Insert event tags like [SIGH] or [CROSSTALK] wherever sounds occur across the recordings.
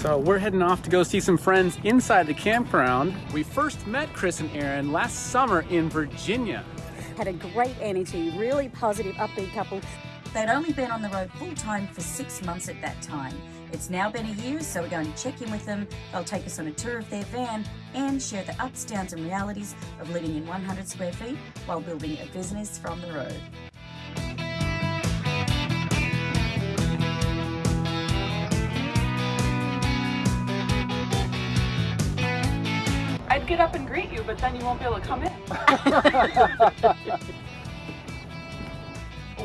So we're heading off to go see some friends inside the campground. We first met Chris and Aaron last summer in Virginia. Had a great energy, really positive, upbeat couple. They'd only been on the road full time for six months at that time. It's now been a year, so we're going to check in with them. They'll take us on a tour of their van and share the ups, downs, and realities of living in 100 square feet while building a business from the road. Get up and greet you, but then you won't be able to come in.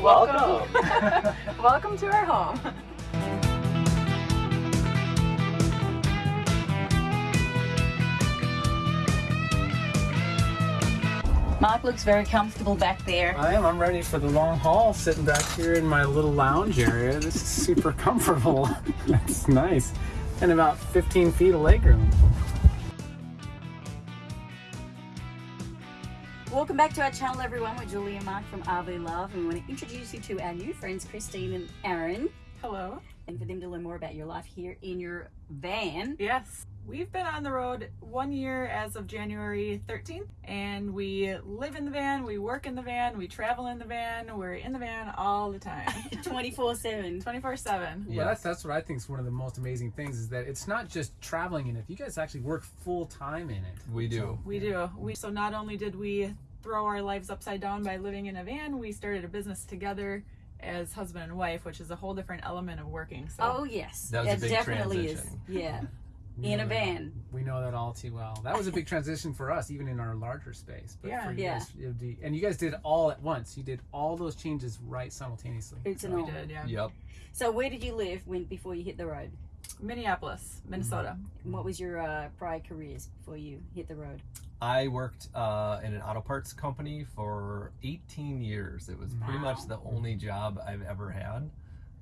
[LAUGHS] Welcome. [LAUGHS] Welcome to our home. Mark looks very comfortable back there. I am. I'm ready for the long haul sitting back here in my little lounge area. This is super [LAUGHS] comfortable. That's nice. And about 15 feet of legroom. Welcome back to our channel, everyone. We're Julie and Mark from RV Love, and we want to introduce you to our new friends, Christine and Aaron, Hello. and for them to learn more about your life here in your van. Yes. We've been on the road one year as of January 13th, and we live in the van, we work in the van, we travel in the van, we're in the van all the time. [LAUGHS] [LAUGHS] 24 7. 24 7. Yeah, that's that's what I think is one of the most amazing things is that it's not just traveling in it. You guys actually work full time in it. We do. So- We do. We so not only did we throw our lives upside down by living in a van, we started a business together as husband and wife, which is a whole different element of working. So Oh, yes. That was a it big definitely transition. is. Yeah. We [LAUGHS] in know a that- van. We know that all too well. That was a big transition for us, even in our larger space. But Yeah. for you Yeah. guys, it would be, and you guys did all at once. You did all those changes right simultaneously. It's an we did, yeah. Yep. So, where did you live when before you hit the road? Minneapolis, Minnesota. And What was your uh, prior careers before you hit the road? I worked uh, in an auto parts company for 18 years. It was pretty much the only job I've ever had.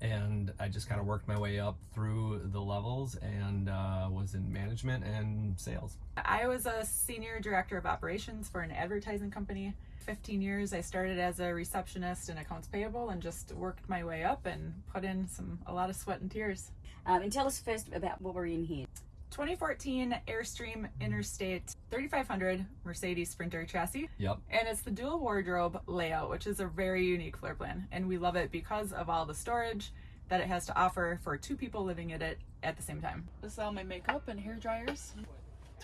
And I just kind of worked my way up through the levels and uh, was in management and sales. I was a senior director of operations for an advertising company. 15 years I started as a receptionist in accounts payable and just worked my way up and put in some a lot of sweat and tears. Um, and tell us first about what we're in here. 2014 Airstream Interstate 3500 Mercedes Sprinter chassis. Yep. And it's the dual wardrobe layout, which is a very unique floor plan. And we love it because of all the storage that it has to offer for two people living in it at the same time. This is all my makeup and hair dryers,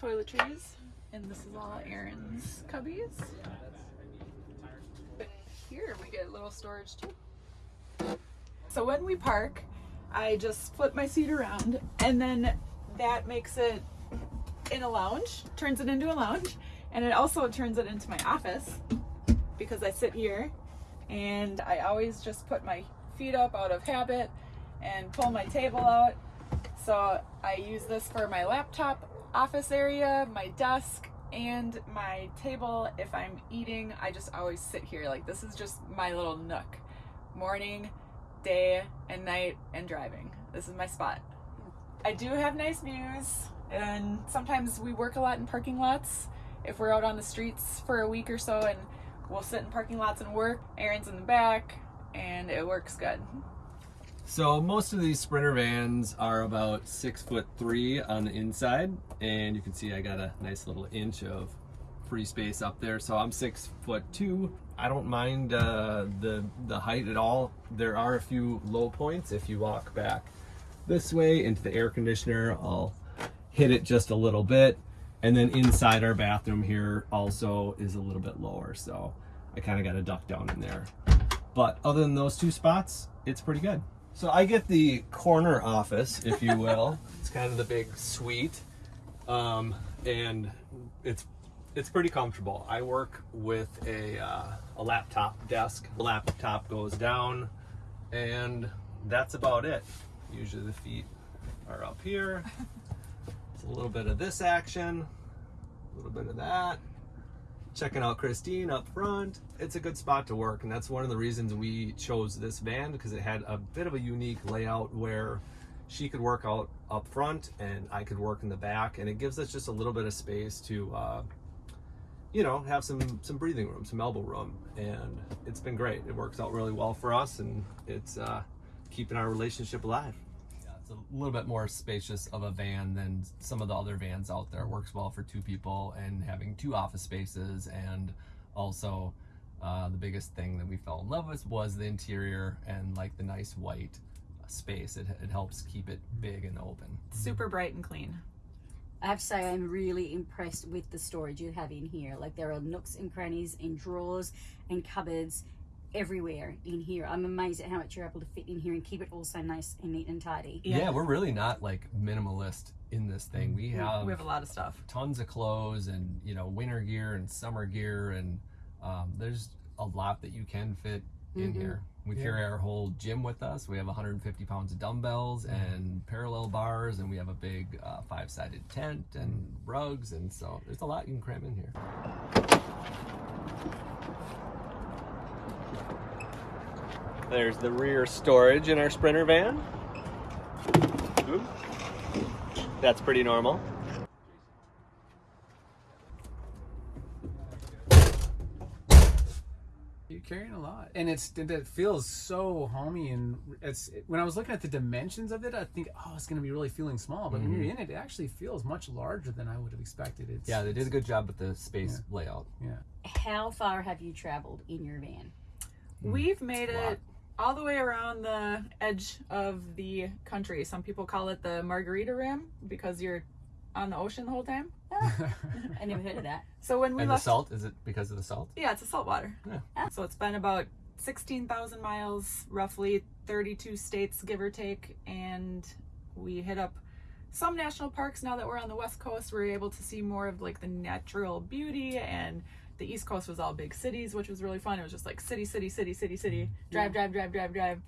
toiletries, and this is all Aaron's cubbies. But here we get a little storage too. So when we park, I just flip my seat around and then that makes it in a lounge, turns it into a lounge, and it also turns it into my office because I sit here and I always just put my feet up out of habit and pull my table out. So I use this for my laptop office area, my desk, and my table. If I'm eating, I just always sit here. Like this is just my little nook. Morning, day, and night, and driving. This is my spot. I do have nice views, and sometimes we work a lot in parking lots. If we're out on the streets for a week or so, and we'll sit in parking lots and work. Aaron's in the back, and it works good. So most of these Sprinter vans are about six foot three on the inside, and you can see I got a nice little inch of free space up there. So I'm six foot two. I don't mind uh, the the height at all. There are a few low points if you walk back this way into the air conditioner. I'll hit it just a little bit, and then inside our bathroom here also is a little bit lower. So I kind of got to duck down in there. But other than those two spots, it's pretty good. So I get the corner office, if you [LAUGHS] will. it's kind of the big suite, um, and it's it's pretty comfortable. I work with a uh, a laptop desk. The laptop goes down, and that's about it. Usually the feet are up here. It's a little bit of this action, a little bit of that checking out Christine up front. It's a good spot to work, and that's one of the reasons we chose this van because it had a bit of a unique layout where she could work out up front and I could work in the back, and it gives us just a little bit of space to, uh, you know, have some some breathing room, some elbow room, and it's been great. It works out really well for us, and it's uh, keeping our relationship alive. Yeah, it's a little bit more spacious of a van than some of the other vans out there. Works well for two people and having two office spaces and also uh, the biggest thing that we fell in love with was the interior and like the nice white space. It, it helps keep it big and open. Super bright and clean. I have to say, I'm really impressed with the storage you have in here. Like, there are nooks and crannies and drawers and cupboards everywhere in here. I'm amazed at how much you're able to fit in here and keep it all so nice and neat and tidy. Yeah, we're really not like minimalist in this thing. We have, we have a lot of stuff. tons of clothes and you know winter gear and summer gear and um, there's a lot that you can fit in here. We Yeah. carry our whole gym with us. We have 150 pounds of dumbbells and parallel bars, and we have a big uh, five-sided tent and rugs, and so there's a lot you can cram in here. There's the rear storage in our Sprinter van. That's pretty normal. You're carrying a lot, and it's it feels so homey, and it's when I was looking at the dimensions of it, I think, oh, it's gonna be really feeling small, but when you're mm-hmm. in it, it actually feels much larger than I would have expected. It's, Yeah, they did a good job with the space layout. Yeah, How far have you traveled in your van? Mm, We've made it all the way around the edge of the country. Some people call it the Margarita Rim because you're on the ocean the whole time. [LAUGHS] [LAUGHS] I never heard of that. So when we And the left, salt, is it because of the salt? yeah, it's a saltwater. Yeah. So it's been about 16,000 miles, roughly 32 states, give or take. And we hit up some national parks now that we're on the West Coast. We're able to see more of like the natural beauty and the East Coast was all big cities, which was really fun. It was just like city, city, city, city, city, drive, drive, drive, drive, drive.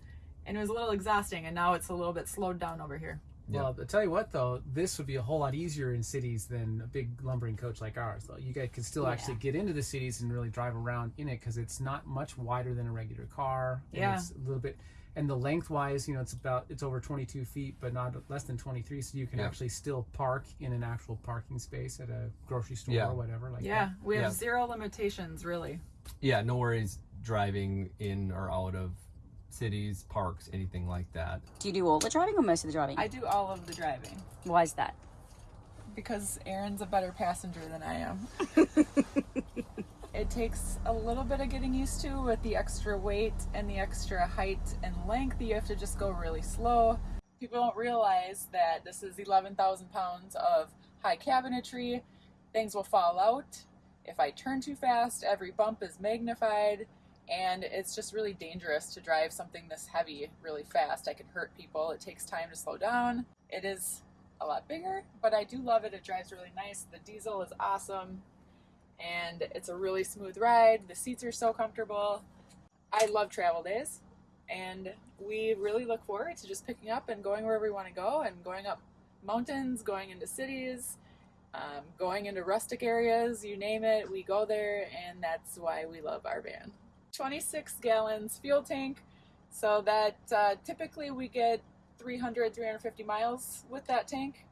And it was a little exhausting. And now it's a little bit slowed down over here. Well, I'll tell you what though, this would be a whole lot easier in cities than a big lumbering coach like ours. Though you guys could still Yeah. actually get into the cities and really drive around in it because it's not much wider than a regular car. and Yeah. it's a little bit, and the lengthwise, you know, it's about it's over 22 feet, but not less than 23, so you can Yeah. actually still park in an actual parking space at a grocery store Yeah. or whatever. Like Yeah, that. we have Yeah. zero limitations, really. Yeah, no worries driving in or out of cities, parks, anything like that. Do you do all the driving or most of the driving? I do all of the driving. Why is that? because Aaron's a better passenger than I am. [LAUGHS] it takes a little bit of getting used to with the extra weight and the extra height and length. You have to just go really slow. People don't realize that this is 11,000 pounds of high cabinetry. Things will fall out. If I turn too fast, every bump is magnified. And it's just really dangerous to drive something this heavy really fast. I can hurt people. It takes time to slow down. It is a lot bigger, but I do love it. It drives really nice. The diesel is awesome and it's a really smooth ride. The seats are so comfortable. I love travel days and we really look forward to just picking up and going wherever we want to go and going up mountains, going into cities, um, going into rustic areas, you name it, we go there and that's why we love our van. 26 gallons fuel tank, so that uh, typically we get 300 350 miles with that tank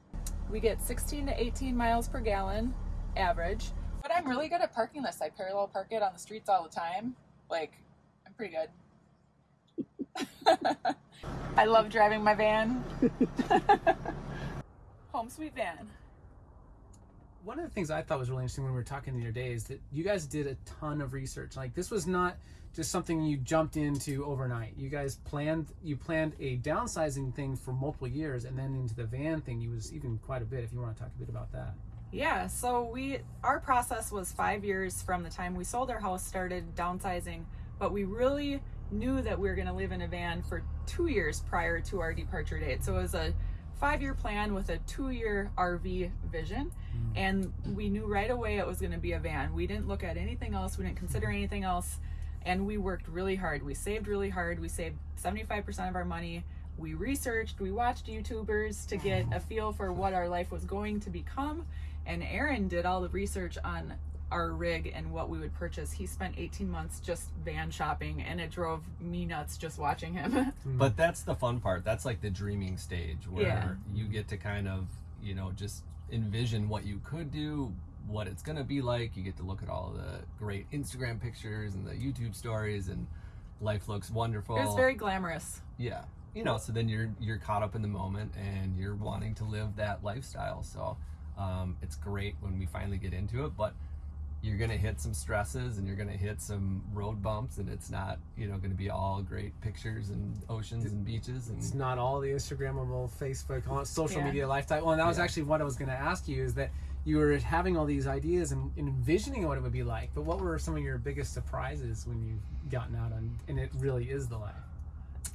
we get 16 to 18 miles per gallon average but i'm really good at parking this i parallel park it on the streets all the time like i'm pretty good [LAUGHS] i love driving my van [LAUGHS] home sweet van one of the things I thought was really interesting when we were talking the other day is that you guys did a ton of research. Like this was not just something you jumped into overnight. You guys planned you planned a downsizing thing for multiple years, and then into the van thing, you was even quite a bit. If you want to talk a bit about that. Yeah, so we our process was 5 years from the time we sold our house started downsizing, but we really knew that we were going to live in a van for 2 years prior to our departure date. So it was a 5-year plan with a 2-year RV vision, hmm. and we knew right away it was going to be a van. We didn't look at anything else, we didn't consider hmm. anything else, and we worked really hard. We saved really hard. We saved 75% of our money. We researched, we watched YouTubers to get a feel for what our life was going to become. And Aaron did all the research on our rig and what we would purchase. He spent 18 months just van shopping, and it drove me nuts just watching him. [LAUGHS] Mm. But that's the fun part. That's like the dreaming stage where Yeah. you get to kind of, you know, just envision what you could do, what it's going to be like. You get to look at all the great Instagram pictures and the YouTube stories and life looks wonderful. It's very glamorous. Yeah. you know, so then you're you're caught up in the moment and you're wanting to live that lifestyle. So um, it's great when we finally get into it, but you're gonna hit some stresses and you're gonna hit some road bumps, and it's not you know gonna be all great pictures and oceans and beaches and It's not all the Instagrammable, Facebook, social Yeah. media lifestyle. Well, and that was Yeah. actually what I was going to ask you is that you were having all these ideas and, and envisioning what it would be like. But what were some of your biggest surprises when you've gotten out on, and it really is the life?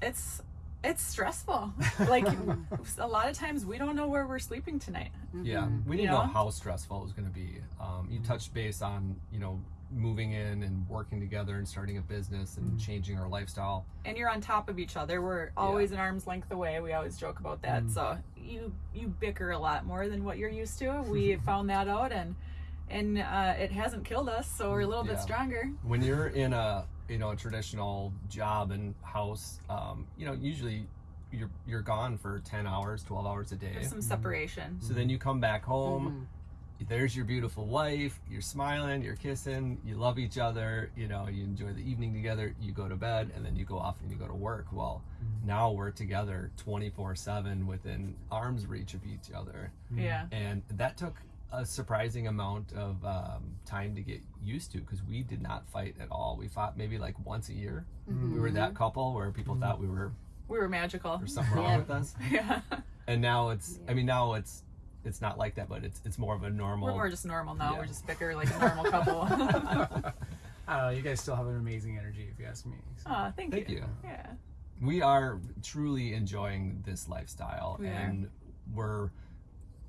It's it's stressful. Like [LAUGHS] a lot of times we don't know where we're sleeping tonight. Yeah, we didn't know know? how stressful it was going to be. Um, you touched base on you know moving in and working together and starting a business and changing our lifestyle. and you're on top of each other. We're always an arm's length away. We always joke about that. So you you bicker a lot more than what you're used to. We [LAUGHS] found that out, and and uh, it hasn't killed us. So we're a little Yeah. bit stronger. When you're in a you know a traditional job and house, um, you know usually you're you're gone for ten hours, twelve hours a day. There's some mm-hmm. separation. So then you come back home. Mm-hmm. There's your beautiful wife. You're smiling. You're kissing. You love each other. You know. You enjoy the evening together. You go to bed, and then you go off and you go to work. Well, mm-hmm. now we're together 24/7 within arm's reach of each other, Yeah. and that took a surprising amount of um, time to get used to because we did not fight at all. We fought maybe like once a year. We were that couple where people thought we were We were magical. there's something wrong Yeah. with us, [LAUGHS] Yeah. and now it's. I mean, now it's it's not like that, but it's it's more of a normal. We're more just normal now. Yeah. We're just bicker like a normal couple. [LAUGHS] [LAUGHS] I don't know. You guys still have an amazing energy, if you ask me. So. Aw, thank, Thank you. you. Yeah. we are truly enjoying this lifestyle We are. and we're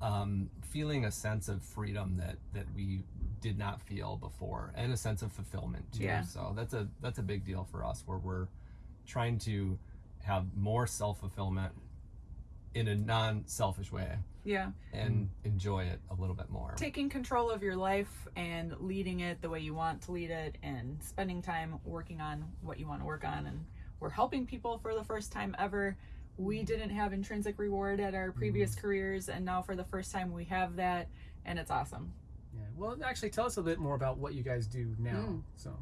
um, feeling a sense of freedom that that we did not feel before and a sense of fulfillment too Yeah. so that's a that's a big deal for us where we're trying to have more self-fulfillment in a non-selfish way Yeah. and enjoy it a little bit more Taking control of your life and leading it the way you want to lead it and spending time working on what you want to work on. And we're helping people for the first time ever. We didn't have intrinsic reward at our previous mm-hmm. careers, and now for the first time we have that, and it's awesome. Yeah. Well, actually, tell us a bit more about what you guys do now. Mm. So.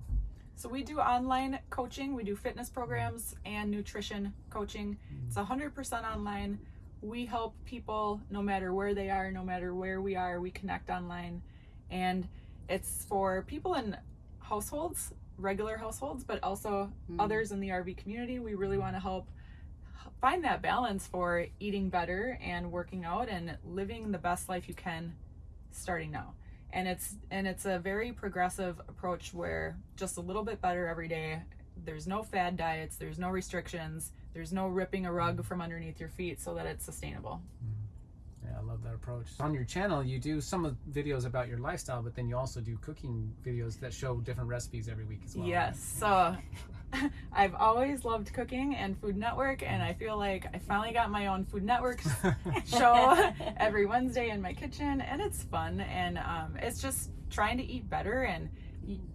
So we do online coaching, we do fitness programs mm. and nutrition coaching. Mm. It's 100% online. We help people no matter where they are, no matter where we are, we connect online. And it's for people in households, regular households, but also others in the RV community. We really want to help find that balance for eating better and working out and living the best life you can starting now. And it's and it's a very progressive approach where just a little bit better every day. There's no fad diets there's no restrictions there's no ripping a rug from underneath your feet so that it's sustainable. Mm-hmm. Yeah, I love that approach. On your channel, you do some videos about your lifestyle, but then you also do cooking videos that show different recipes every week as well. yes so [LAUGHS] i've always loved cooking and food network and i feel like i finally got my own food network [LAUGHS] show every wednesday in my kitchen and it's fun and um, it's just trying to eat better and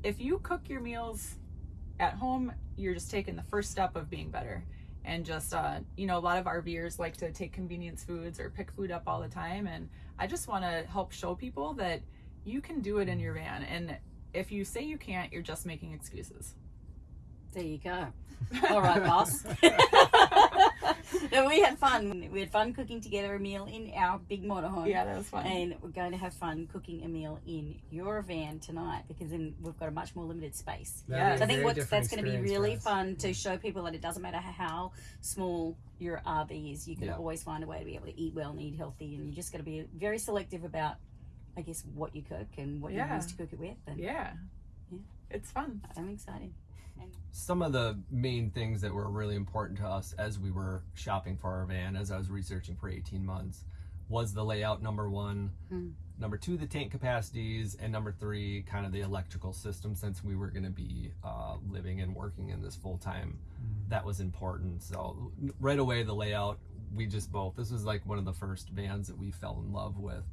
if you cook your meals at home you're just taking the first step of being better and just uh, you know a lot of RVers like to take convenience foods or pick food up all the time and I just want to help show people that you can do it in your van and if you say you can't you're just making excuses There you go. [LAUGHS] All right, boss. [LAUGHS] no, we had fun. We had fun cooking together a meal in our big motorhome. yeah that was fun And we're going to have fun cooking a meal in your van tonight because then we've got a much more limited space. That'd Yeah. be So a I think what's, that's going to be really fun to show people that it doesn't matter how small your RV is, you can Yeah. always find a way to be able to eat well and eat healthy. And you just got to be very selective about, I guess, what you cook and what you use to cook it with. And yeah Yeah. it's fun I'm excited. Some of the main things that were really important to us as we were shopping for our van, as I was researching for 18 months, was the layout number one, Mm. number two, the tank capacities, and number three, kind of the electrical system since we were going to be uh, living and working in this full time. That was important. So, right away, the layout, we just both, this was like one of the first vans that we fell in love with.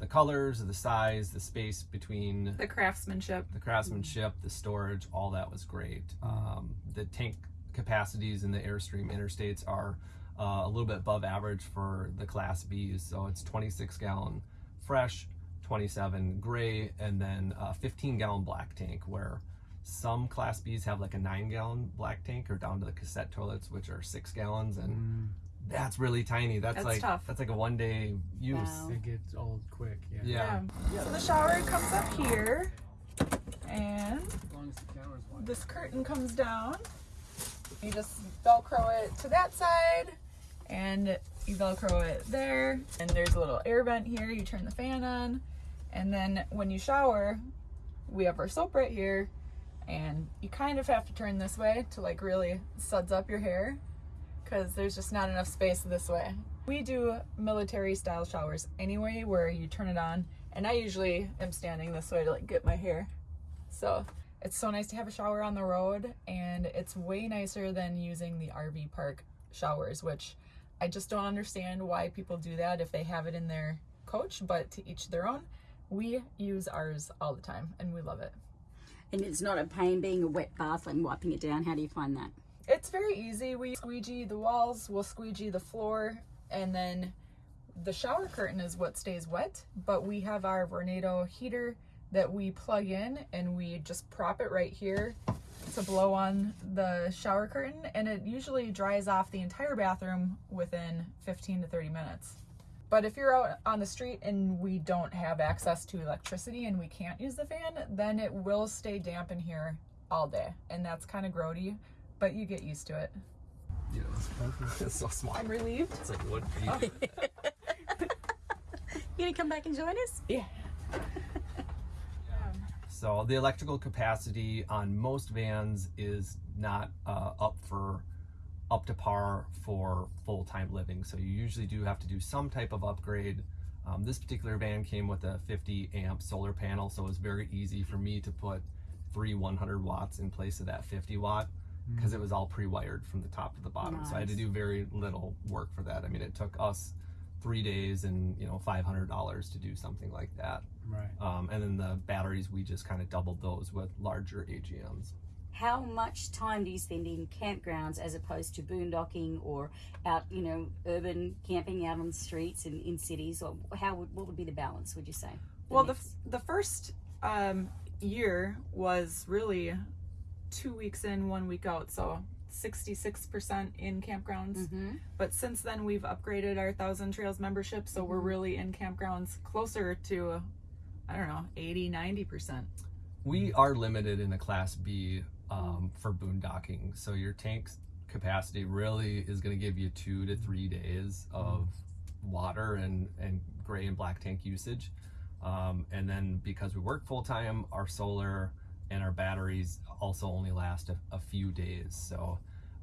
The colors, the size, the space between the craftsmanship the craftsmanship, the storage, all that was great. Um, the tank capacities in the Airstream interstates are uh, a little bit above average for the Class Bs. So it's 26 gallon fresh, 27 gray, and then uh, 15 gallon black tank, where Some Class Bs have like a nine gallon black tank or down to the cassette toilets, which are six gallons, and Mm, that's really tiny. That's, That's like tough. that's like a one day use. Wow. it gets old quick. Yeah. Yeah. Yeah. So the shower comes up here, and As long as the camera's watching. this curtain comes down. You just velcro it to that side, and you velcro it there. And there's a little air vent here. You turn the fan on, and then when you shower, we have our soap right here, and you kind of have to turn this way to like really suds up your hair, because there's just not enough space this way. We do military style showers anyway, where you turn it on, and I usually am standing this way to like get my hair. So it's so nice to have a shower on the road, and it's way nicer than using the RV park showers, which I just don't understand why people do that if they have it in their coach, but to each their own. We use ours all the time, and we love it. And it's not a pain being a wet bath and wiping it down. How do you find that? It's very easy. We squeegee the walls, we'll squeegee the floor, and then the shower curtain is what stays wet. But we have our Vornado heater that we plug in and we just prop it right here to blow on the shower curtain, and it usually dries off the entire bathroom within 15 to 30 minutes. But if you're out on the street and we don't have access to electricity and we can't use the fan, then it will stay damp in here all day. And that's kind of grody, but you get used to it. Know, it's so small. I'm relieved. It's like what? are you- [LAUGHS] You gonna come back and join us? Yeah. So the electrical capacity on most vans is not uh, up for up to par for full time living. So you usually do have to do some type of upgrade. Um, this particular van came with a 50 amp solar panel, so it was very easy for me to put three 100 watts in place of that 50 watt because it was all pre-wired from the top to the bottom. So I had to do very little work for that. I mean, it took us three days and you know $500 to do something like that. Right. Um, and then the batteries, we just kind of doubled those with larger AGMs. How much time do you spend in campgrounds as opposed to boondocking or out, you know, urban camping out on the streets and in cities? Or how would what would be the balance? Would you say? Well, the, mix? the first um, year was really two weeks in, one week out. So 66% in campgrounds. Mhm. But since then, we've upgraded our Thousand Trails membership. So we're really in campgrounds closer to, I don't know, 80, 90%. We are limited in a Class B um, for boondocking. So your tank's capacity really is going to give you two to three days of water and, and gray and black tank usage. Um, and then because we work full time, our solar and our batteries also only last a, a few days. So,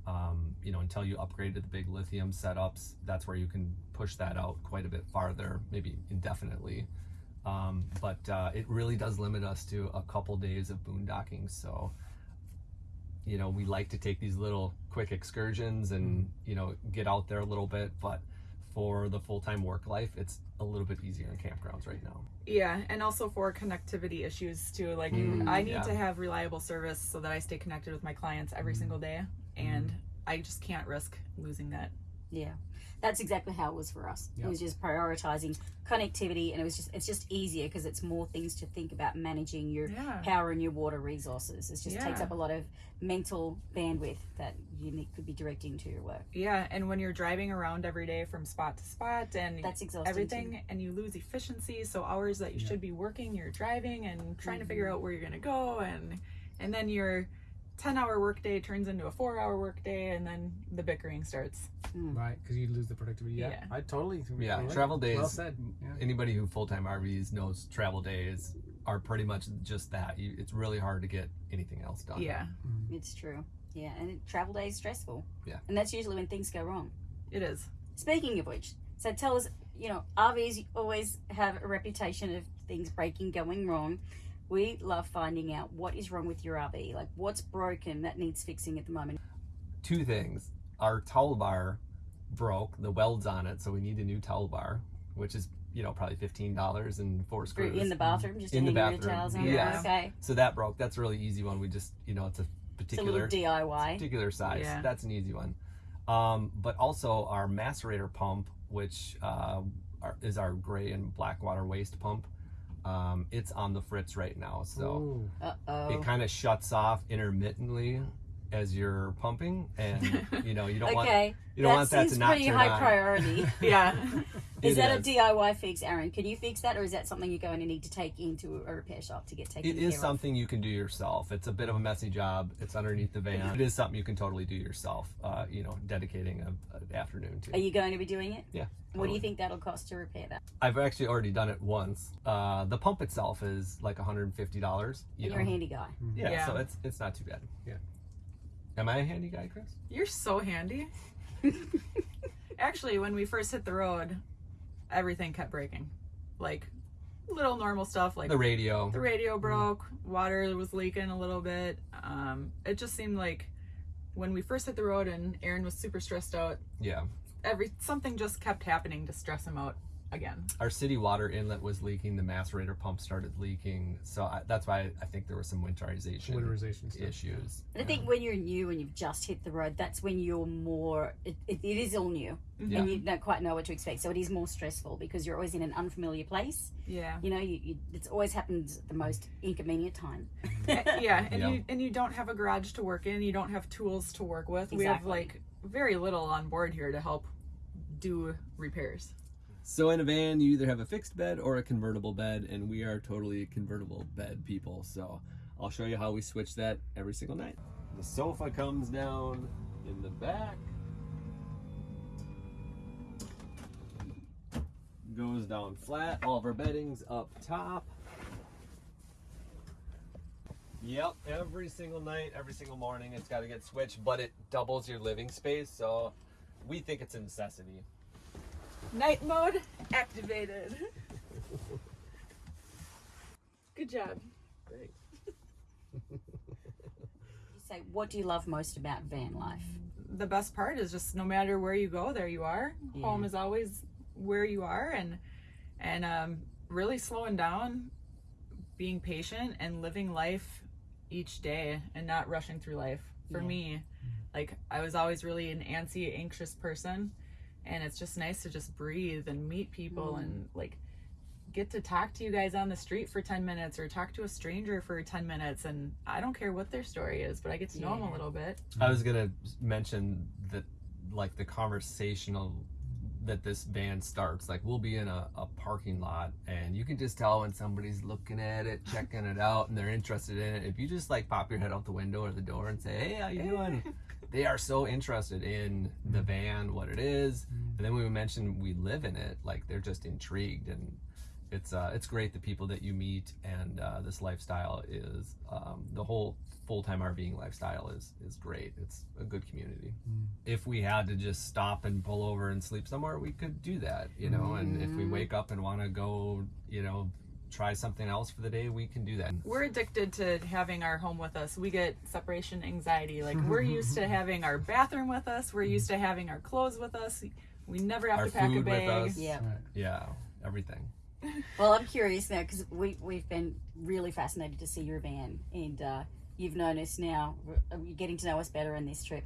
um, you know, until you upgrade to the big lithium setups, that's where you can push that out quite a bit farther, maybe indefinitely. Um, but uh, it really does limit us to a couple days of boondocking. So, you know, we like to take these little quick excursions and, you know, get out there a little bit. But for the full time work life, it's a little bit easier in campgrounds right now. Yeah, and also for connectivity issues too. Like Mm, I need yeah. to have reliable service so that I stay connected with my clients every single day, and I just can't risk losing that. Yeah, that's exactly how it was for us. Yeah. It was just prioritizing connectivity, and it was just it's just easier because it's more things to think about managing your Yeah. power and your water resources. It just takes up a lot of mental bandwidth that you could be directing to your work. Yeah, and when you're driving around every day from spot to spot and That's exhausting. everything, too. and you lose efficiency, so hours that you should be working, you're driving and trying to figure mm-hmm. out where you're gonna go, and and then your 10 hour workday turns into a four hour workday, and then the bickering starts. Hmm. Right. Because you lose the productivity. Yeah. Yeah. I totally. Yeah, relate. travel days. Well said. Yeah. Anybody who full time RVs knows travel days are pretty much just that. You, it's really hard to get anything else done. Yeah, hmm. It's true. Yeah, and it, travel day is stressful. Yeah. and that's usually when things go wrong. it is. Speaking of which, so tell us, you know, RVs always have a reputation of things breaking, going wrong. We love finding out what is wrong with your RV, like what's broken that needs fixing at the moment. Two things. Our towel bar broke, the welds on it, so we need a new towel bar, which is, you know, probably $15 and four screws. In the bathroom, just In the hang your bathroom, towels on. yes. Okay, so that broke. That's a really easy one. We just, you know, it's a it's a particular DIY. particular size. Yeah. That's an easy one. Um, but also our macerator pump, which uh, is our gray and black water waste pump, Um, it's on the fritz right now, so it kind of shuts off intermittently as you're pumping, and you know you don't [LAUGHS] want Okay. you don't that want that seems to not pretty turn high on. priority. [LAUGHS] Yeah. [LAUGHS] is It that is. a DIY fix, Aaron? Can you fix that, or is that something you're going to need to take into a repair shop to get taken It care is of? something you can do yourself. It's a bit of a messy job. It's underneath the van. It is something you can totally do yourself. Uh, you know, dedicating a, an afternoon to. Are you going to be doing it? Yeah. What do you think that'll cost to repair that? I've actually already done it once. Uh, the pump itself is like $150. You you're know? a handy guy. Yeah, Yeah. so it's it's not too bad. Yeah. Am I a handy guy, Chris? You're so handy. [LAUGHS] Actually, when we first hit the road, everything kept breaking. Like little normal stuff like The radio. the radio broke, water was leaking a little bit. Um, it just seemed like when we first hit the road and Aaron was super stressed out, Yeah. every something just kept happening to stress him out again. Our city water inlet was leaking. The macerator pump started leaking. So I, that's why I think there was some winterization, Winterization stuff. issues. And I think when you're new and you've just hit the road, that's when you're more. It, it, it is all new, Yeah. and you don't quite know what to expect. So it is more stressful because you're always in an unfamiliar place. Yeah. You know, you, you, it's always happens the most inconvenient time. [LAUGHS] Uh, yeah, and Yeah. you and you don't have a garage to work in. You don't have tools to work with. We have like very little on board here to help do repairs. So in a van, you either have a fixed bed or a convertible bed, and we are totally convertible bed people. So I'll show you how we switch that every single night. The sofa comes down in the back, goes down flat. All of our bedding's up top. Yep, every single night, every single morning, it's got to get switched, but it doubles your living space, so we think it's a necessity. Night mode activated. Good job. Thanks. You say, what do you love most about van life? The best part is just no matter where you go, there you are. Home is always where you are, and and um, really slowing down, being patient, and living life each day, and not rushing through life. For Yeah. me, like I was always really an antsy, anxious person, and it's just nice to just breathe and meet people and mm. like get to talk to you guys on the street for 10 minutes or talk to a stranger for 10 minutes. And i don't care what their story is but i get to know them a little bit. I was gonna mention that, like the conversational that this van starts. Like we'll be in a, a parking lot, and you can just tell when somebody's looking at it, checking it out, and they're interested in it. If you just like pop your head out the window or the door and say, "Hey, how you doing?" they are so interested in the van, what it is, mm-hmm. and then when we mention we live in it, like they're just intrigued and. It's uh, it's great the people that you meet and uh, this lifestyle is um, the whole full time RVing lifestyle is is great. It's a good community. If we had to just stop and pull over and sleep somewhere, we could do that, you know. And if we wake up and want to go, you know, try something else for the day, we can do that. we're addicted to having our home with us we get separation anxiety like we're used to having our bathroom with us we're used to having our clothes with us we never have Our to pack a food with bag us. Yeah. Yeah, everything. Well, I'm curious now because we we've been really fascinated to see your van, and uh, you've known us now. Uh, You're getting to know us better in this trip.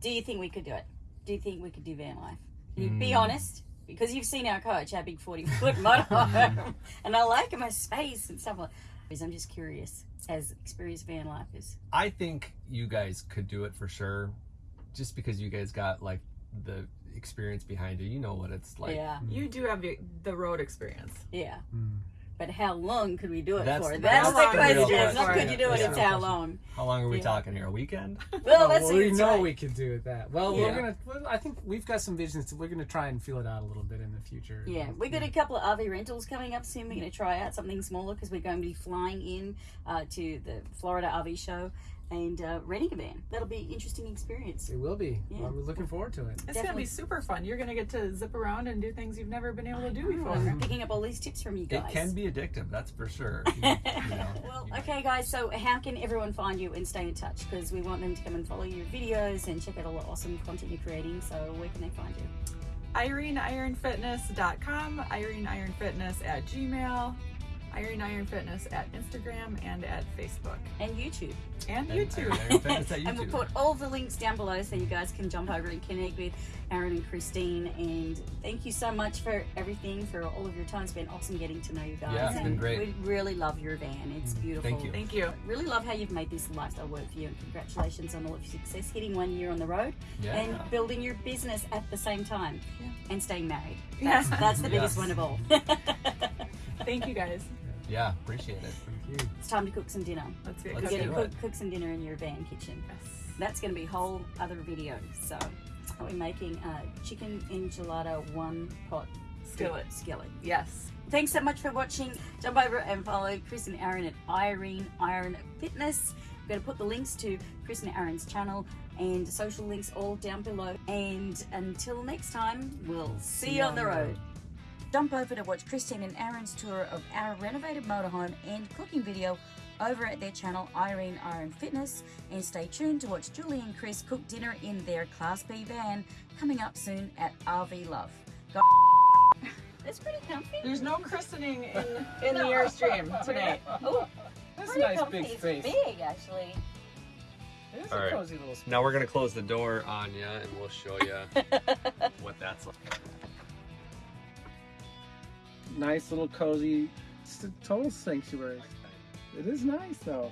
Do you think we could do it? Do you think we could do van life? Can you Hmm. be honest, because you've seen our coach, our big 40 foot [LAUGHS] motorhome, [LAUGHS] and I like my space and stuff like. I'm just curious, as experienced van lifers. I think you guys could do it for sure, just because you guys got like the experience behind you. You know what it's like. yeah, you do have the, the road experience yeah. Mm. But how long could we do it That's- for? that's That's, the the question. It's not could you do it, Yeah. it's how long. How long are we Yeah. talking here? A weekend? [LAUGHS] Well, that's well, we know right. we can do it that. Well, Yeah. we're gonna. Well, I think we've got some visions. We're gonna try and feel it out a little bit in the future. Yeah, we got a couple of RV rentals coming up soon. We're going to try out something smaller because we're going to be flying in uh, to the Florida RV show and uh, renting a van. That'll be an interesting experience. It will be. Yeah. Well, we're looking forward to it. it's gonna be super fun you're gonna get to zip around and do things you've never been able to do before We're picking up all these tips from you guys. It can be addictive, that's for sure. [LAUGHS] You know, well, you- okay, guys. So, how can everyone find you and stay in touch? Because we want them to come and follow your videos and check out all the awesome content you're creating. So, where can they find you? IreneIronFitness.com, irene iron fitness at gmail Iron Iron Fitness at Instagram and at Facebook And YouTube. and And YouTube. Iron Fitness at [LAUGHS] And we'll put all the links down below so you guys can jump over and connect with Aaron and Christine. And thank you so much for everything, for all of your time. It's been awesome getting to know you guys. Yeah, it's been and great. We really love your van. It's mm, beautiful. Thank you. Thank you. Really love how you've made this lifestyle work for you, and congratulations on all of your success, hitting one year on the road Yeah. and building your business at the same time, Yeah. and staying married. Yeah. That's, that's the [LAUGHS] biggest Yes. one of all. [LAUGHS] Thank you guys. Yeah, appreciate it. Thank you. it's time to cook some dinner. Let's get Let's We're cooking. gonna do cook, cook some dinner in your van kitchen. Yes. That's going to be a whole other video. So we're making a chicken enchilada one pot Skillet. Skillet. Yes. Thanks so much for watching. Jump over and follow Chris and Aaron at Irene Iron Fitness. I'm going to put the links to Chris and Aaron's channel and social links all down below. And until next time, we'll see, you on the road. Jump over to watch Christine and Aaron's tour of our renovated motorhome and cooking video over at their channel Irene Iron Fitness and stay tuned to watch Julie and Chris cook dinner in their Class B van coming up soon at RV Love. Go- [LAUGHS] That's pretty comfy. There's no christening in in [LAUGHS] the Airstream tonight. Oh, That's a nice comfy. big It's space. big actually. It is All a right. cozy little space. Now we're gonna close the door on you, and we'll show you [LAUGHS] what that's like. Nice little cozy, total sanctuary. It is nice though.